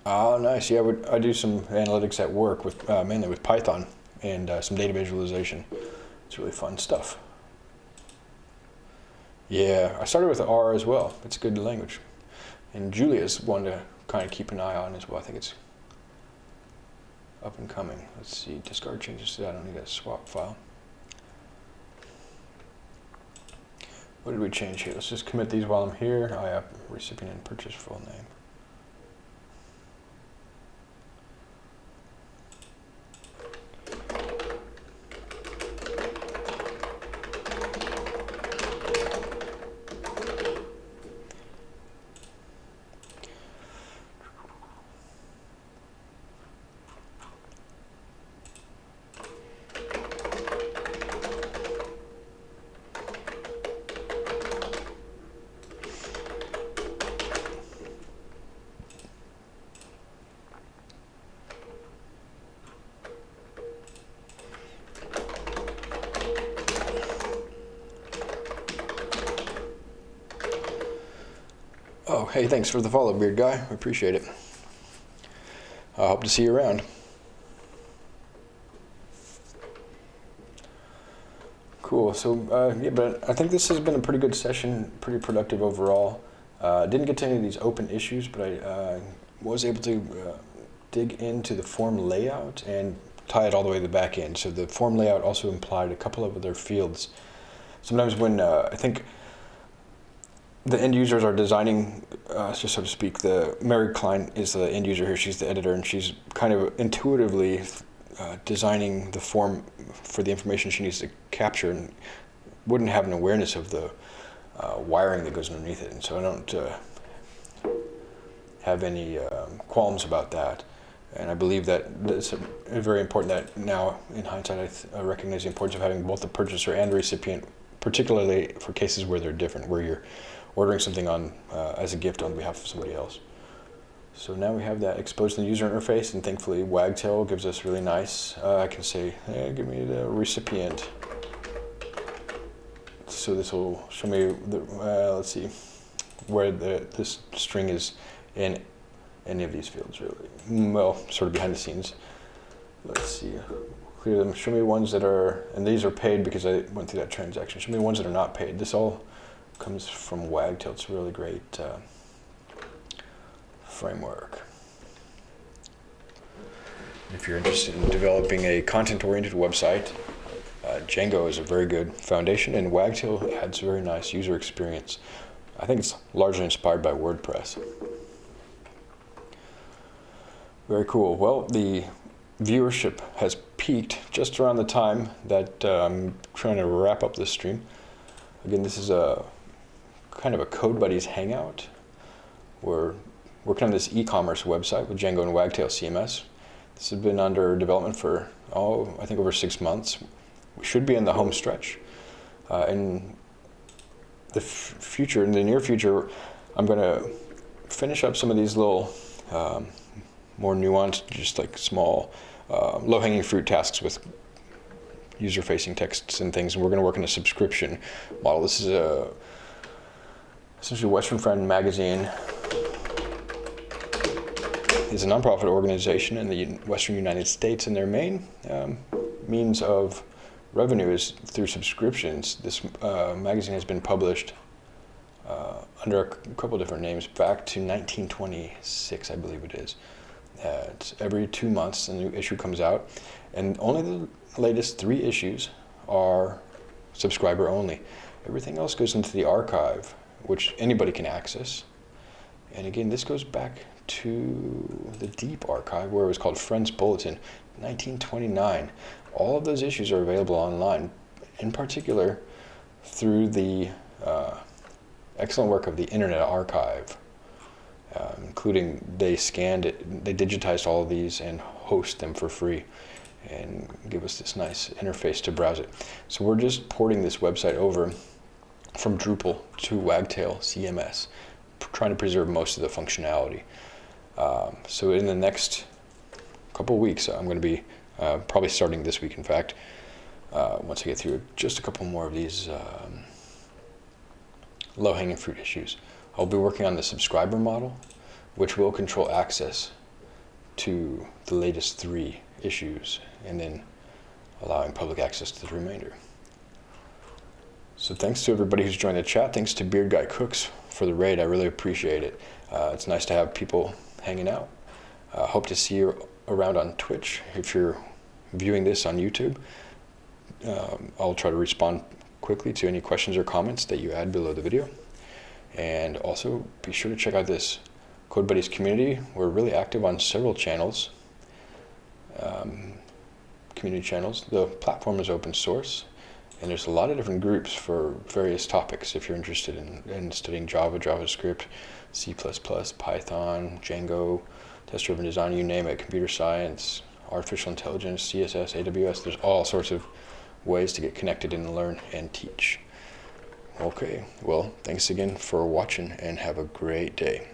Speaker 1: Oh, nice. Yeah, I do some analytics at work with uh, mainly with Python and uh, some data visualization. It's really fun stuff. Yeah, I started with R as well. It's a good language. And Julia's one to kind of keep an eye on as well. I think it's up and coming. Let's see, discard changes to that. I don't need a swap file. What did we change here? Let's just commit these while I'm here. I have recipient and purchase full name. Hey, thanks for the follow, Beard Guy. I appreciate it. I hope to see you around. Cool. So, uh, yeah, but I think this has been a pretty good session, pretty productive overall. Uh, didn't get to any of these open issues, but I uh, was able to uh, dig into the form layout and tie it all the way to the back end. So the form layout also implied a couple of other fields. Sometimes when uh, I think the end users are designing, uh, so, to speak, the Mary Klein is the end user here. She's the editor, and she's kind of intuitively uh, designing the form for the information she needs to capture, and wouldn't have an awareness of the uh, wiring that goes underneath it. And so I don't uh, have any um, qualms about that. And I believe that it's very important that now, in hindsight, I, I recognize the importance of having both the purchaser and the recipient, particularly for cases where they're different, where you're ordering something on uh, as a gift on behalf of somebody else. So now we have that exposed in the user interface, and thankfully Wagtail gives us really nice. Uh, I can say, hey, give me the recipient. so this will show me the, uh, let's see where the this string is in any of these fields really Mm, well sort of behind the scenes let's see clear them show me ones that are and these are paid because I went through that transaction show me ones that are not paid this all comes from Wagtail it's a really great uh, framework if you're interested in developing a content-oriented website uh, Django is a very good foundation, and Wagtail adds a very nice user experience. I think it's largely inspired by WordPress. Very cool. Well, the viewership has peaked just around the time that uh, I'm trying to wrap up this stream. Again, this is a kind of a Code Buddies hangout. We're working on this e-commerce website with Django and Wagtail CMS. This has been under development for, oh, I think over six months we should be in the home stretch. Uh, in the future, in the near future, I'm going to finish up some of these little um, more nuanced, just like small, uh, low-hanging fruit tasks with user-facing texts and things, and we're going to work in a subscription model. This is a essentially Western Friend magazine is a nonprofit organization in the Western United States, and their main um, means of revenue is through subscriptions. This uh, magazine has been published uh, under a couple different names back to 1926, I believe it is. Uh, it's every two months a new issue comes out, and only the latest three issues are subscriber only. Everything else goes into the archive, which anybody can access. And again, this goes back to the deep archive where it was called Friends Bulletin, 1929 all of those issues are available online, in particular through the uh, excellent work of the Internet Archive, uh, including they scanned it, they digitized all of these and host them for free and give us this nice interface to browse it. So we're just porting this website over from Drupal to Wagtail CMS, trying to preserve most of the functionality. Um, so in the next couple weeks, I'm going to be uh, probably starting this week, in fact, uh, once I get through just a couple more of these um, low-hanging fruit issues. I'll be working on the subscriber model, which will control access to the latest three issues, and then allowing public access to the remainder. So thanks to everybody who's joined the chat. Thanks to Beard Guy Cooks for the raid. I really appreciate it. Uh, it's nice to have people hanging out. Uh, hope to see you around on Twitch if you're viewing this on YouTube. Um, I'll try to respond quickly to any questions or comments that you add below the video. And also be sure to check out this Code Buddies community. We're really active on several channels, um, community channels. The platform is open source and there's a lot of different groups for various topics if you're interested in, in studying Java, JavaScript, C++, Python, Django, test-driven design, you name it, computer science, artificial intelligence, CSS, AWS. There's all sorts of ways to get connected and learn and teach. Okay, well, thanks again for watching and have a great day.